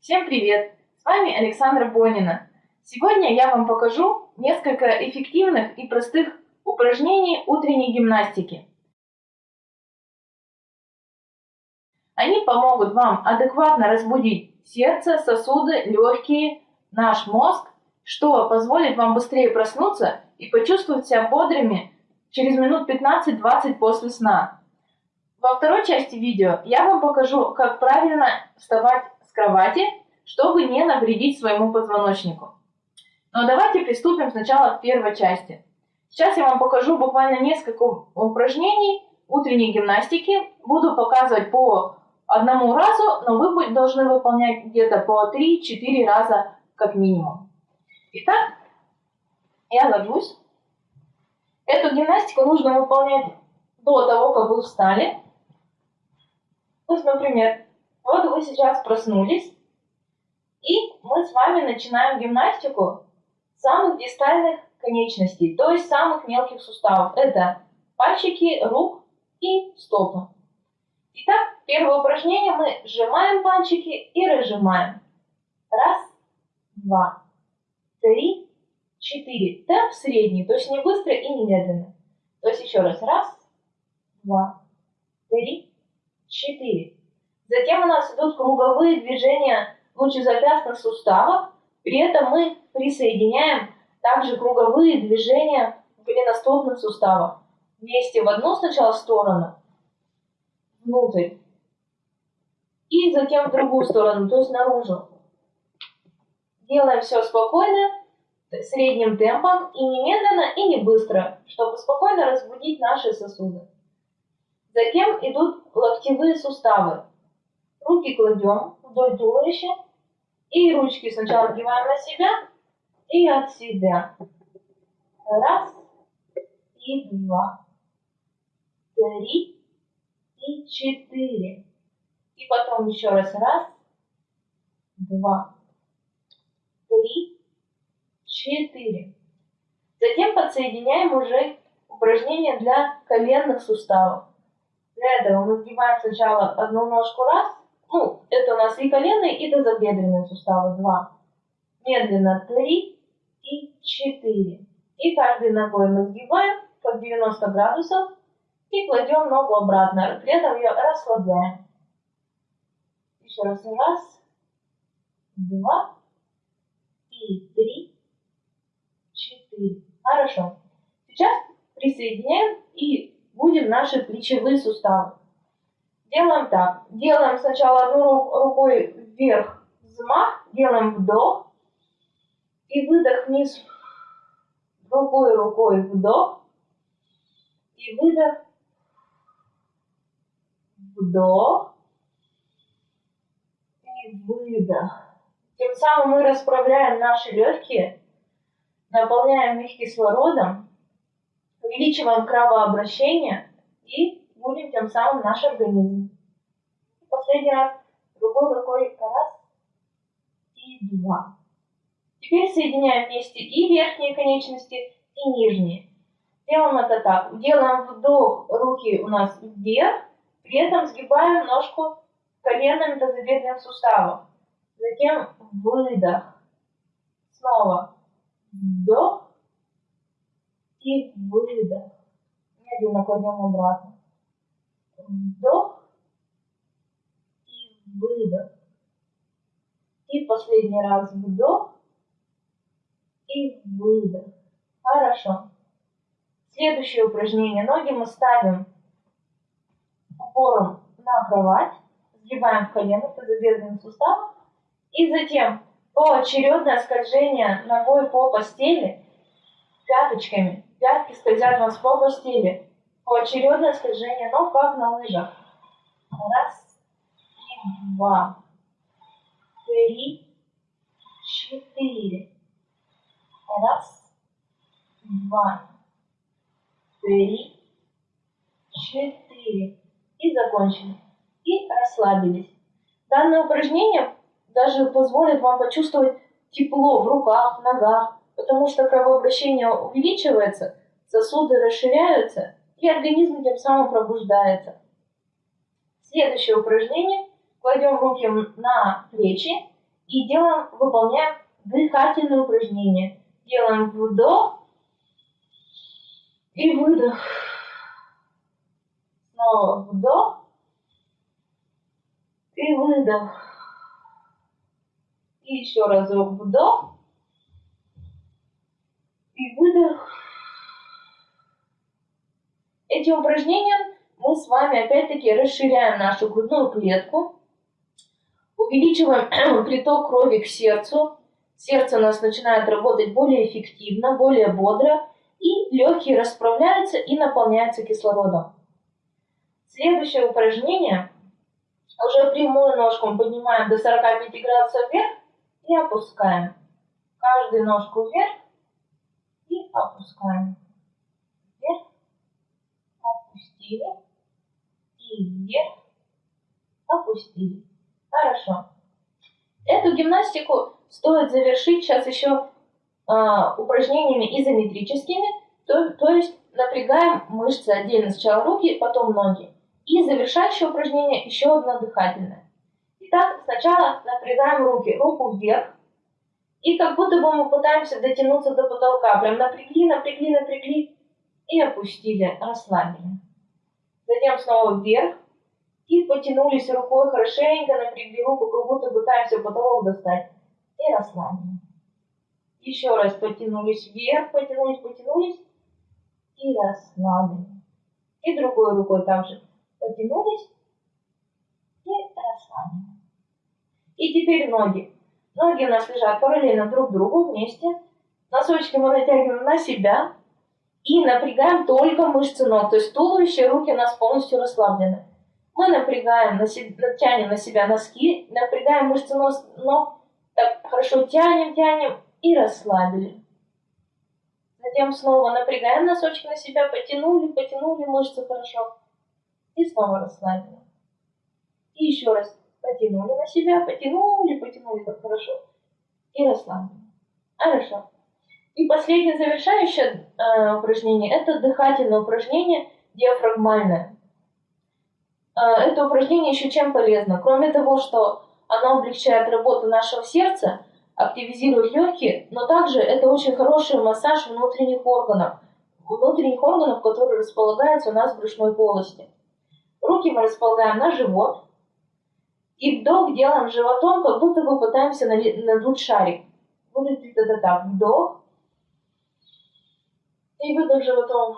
Всем привет! С вами Александра Бонина. Сегодня я вам покажу несколько эффективных и простых упражнений утренней гимнастики. Они помогут вам адекватно разбудить сердце, сосуды, легкие, наш мозг, что позволит вам быстрее проснуться и почувствовать себя бодрыми через минут 15-20 после сна. Во второй части видео я вам покажу, как правильно вставать с кровати, чтобы не навредить своему позвоночнику. Но давайте приступим сначала к первой части. Сейчас я вам покажу буквально несколько упражнений утренней гимнастики. Буду показывать по одному разу, но вы должны выполнять где-то по 3-4 раза как минимум. Итак, я ложусь. Эту гимнастику нужно выполнять до того, как вы встали. То например, вот вы сейчас проснулись, и мы с вами начинаем гимнастику самых дистальных конечностей, то есть самых мелких суставов. Это пальчики рук и стопы. Итак, первое упражнение мы сжимаем пальчики и разжимаем. Раз, два, три, четыре. Темп средний, то есть не быстро и не медленно. То есть еще раз. Раз, два, три, 4. Затем у нас идут круговые движения лучезапястных суставов. При этом мы присоединяем также круговые движения голеностопных суставов. Вместе в одну сначала сторону, внутрь, и затем в другую сторону, то есть наружу. Делаем все спокойно, средним темпом, и не медленно, и не быстро, чтобы спокойно разбудить наши сосуды. Затем идут локтевые суставы. Руки кладем вдоль туловища и ручки сначала одеваем на себя и от себя. Раз и два, три и четыре. И потом еще раз. Раз, два, три, четыре. Затем подсоединяем уже упражнения для коленных суставов. Для этого мы сгибаем сначала одну ножку раз, ну, это у нас и коленные, и тазобедренные суставы, два. Медленно три и четыре. И каждой ногой мы сгибаем под 90 градусов и кладем ногу обратно, при этом ее расслабляем. Еще раз, раз, два и три, четыре. Хорошо. Сейчас присоединяем и будем наши плечевые суставы. Делаем так. Делаем сначала одну рукой вверх взмах, делаем вдох и выдох вниз. Другой рукой вдох и выдох. Вдох и выдох. Тем самым мы расправляем наши легкие, наполняем их кислородом увеличиваем кровообращение и будем тем самым наш организм. Последний раз другой рукой раз и два. Теперь соединяем вместе и верхние конечности, и нижние. Делаем это так. Делаем вдох, руки у нас вверх, при этом сгибаем ножку коленами тазобедренных суставов. Затем выдох. Снова вдох и выдох. Медленно кладем обратно. Вдох и выдох. И последний раз вдох и выдох. Хорошо. Следующее упражнение. Ноги мы ставим упором на кровать, сгибаем в коленах, тазобедренным суставом, и затем поочередное скольжение ногой по постели пяточками Пятки скользят вас по постели. Поочередное скольжение ног, как на лыжах. Раз, и два, три, четыре. Раз, два, три, четыре. И закончили. И расслабились. Данное упражнение даже позволит вам почувствовать тепло в руках, ногах, потому что кровообращение увеличивается, сосуды расширяются, и организм тем самым пробуждается. Следующее упражнение. Кладем руки на плечи и делаем, выполняем дыхательные упражнения. Делаем вдох и выдох. Снова вдох и выдох. И еще разок вдох и выдох. Этим упражнением мы с вами опять-таки расширяем нашу грудную клетку, увеличиваем приток крови к сердцу, сердце у нас начинает работать более эффективно, более бодро, и легкие расправляются и наполняются кислородом. Следующее упражнение. Уже прямую ножку мы поднимаем до 45 градусов вверх и опускаем. Каждую ножку вверх и опускаем. Вверх, опустили и вверх, опустили. Хорошо. Эту гимнастику стоит завершить сейчас еще э, упражнениями изометрическими, то, то есть напрягаем мышцы отдельно сначала руки, потом ноги. И завершающее упражнение еще одно дыхательное. Итак, сначала напрягаем руки, руку вверх, и как будто бы мы пытаемся дотянуться до потолка. Прям напрягли, напрягли, напрягли и опустили, расслабили. Затем снова вверх и потянулись рукой хорошенько, напрягли руку, как будто пытаемся потолок достать. И расслабили. Еще раз потянулись вверх, потянулись, потянулись и расслабили. И другой рукой также потянулись и расслабили. И теперь ноги. Ноги у нас лежат параллельно друг другу вместе. Носочки мы натягиваем на себя и напрягаем только мышцы ног. То есть туловище, руки у нас полностью расслаблены. Мы напрягаем, на себя, тянем на себя носки, напрягаем мышцы ног, так хорошо тянем, тянем и расслабили. Затем снова напрягаем носочки на себя, потянули, потянули мышцы хорошо. И снова расслабили. И еще раз потянули на себя, потянули, потянули так хорошо. И расслабили. Хорошо. И последнее завершающее э, упражнение – это дыхательное упражнение диафрагмальное. Э, это упражнение еще чем полезно? Кроме того, что оно облегчает работу нашего сердца, активизирует легкие, но также это очень хороший массаж внутренних органов, внутренних органов, которые располагаются у нас в брюшной полости. Руки мы располагаем на живот, и вдох делаем животом, как будто бы пытаемся надуть шарик. Выглядит это так. Вдох. И выдох животом.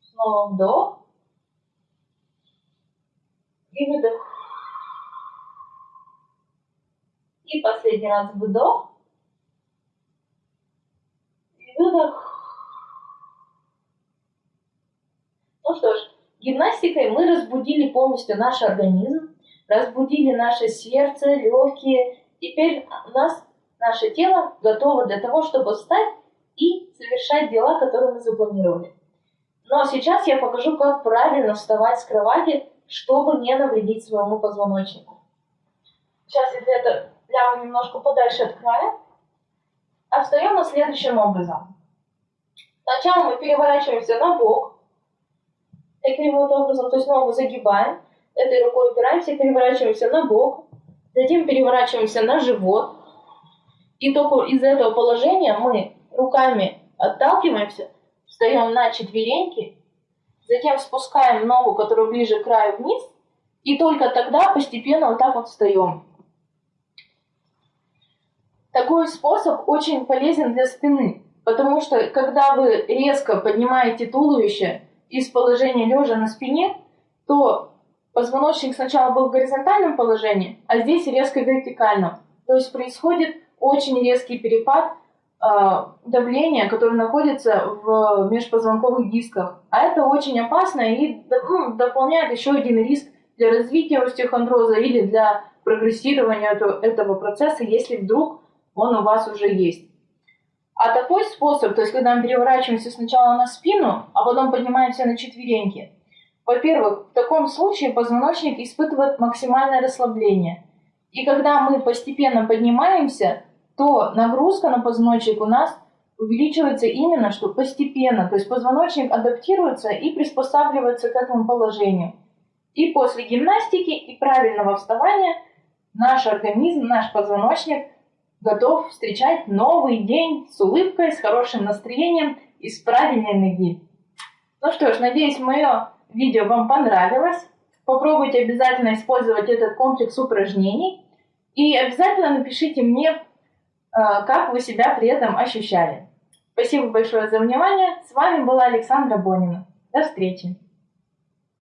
Снова вдох. И выдох. И последний раз вдох. И выдох. Ну что ж, Гимнастикой мы разбудили полностью наш организм, разбудили наше сердце, легкие. Теперь нас наше тело готово для того, чтобы встать и совершать дела, которые мы запланировали. Но сейчас я покажу, как правильно вставать с кровати, чтобы не навредить своему позвоночнику. Сейчас я для этого лягу немножко подальше от края. А встаем мы следующим образом. Сначала мы переворачиваемся на бок, таким вот образом, то есть ногу загибаем, этой рукой упираемся, переворачиваемся на бок, затем переворачиваемся на живот, и только из этого положения мы руками отталкиваемся, встаем на четвереньки, затем спускаем ногу, которая ближе к краю вниз, и только тогда постепенно вот так вот встаем. Такой способ очень полезен для спины, потому что когда вы резко поднимаете туловище, из положения лежа на спине, то позвоночник сначала был в горизонтальном положении, а здесь резко вертикальном. То есть происходит очень резкий перепад э, давления, которое находится в межпозвонковых дисках. А это очень опасно и ну, дополняет еще один риск для развития остеохондроза или для прогрессирования этого процесса, если вдруг он у вас уже есть. А такой способ, то есть когда мы переворачиваемся сначала на спину, а потом поднимаемся на четвереньки, во-первых, в таком случае позвоночник испытывает максимальное расслабление. И когда мы постепенно поднимаемся, то нагрузка на позвоночник у нас увеличивается именно что постепенно. То есть позвоночник адаптируется и приспосабливается к этому положению. И после гимнастики и правильного вставания наш организм, наш позвоночник готов встречать новый день с улыбкой, с хорошим настроением и с правильной энергией. Ну что ж, надеюсь, мое видео вам понравилось. Попробуйте обязательно использовать этот комплекс упражнений. И обязательно напишите мне, как вы себя при этом ощущали. Спасибо большое за внимание. С вами была Александра Бонина. До встречи.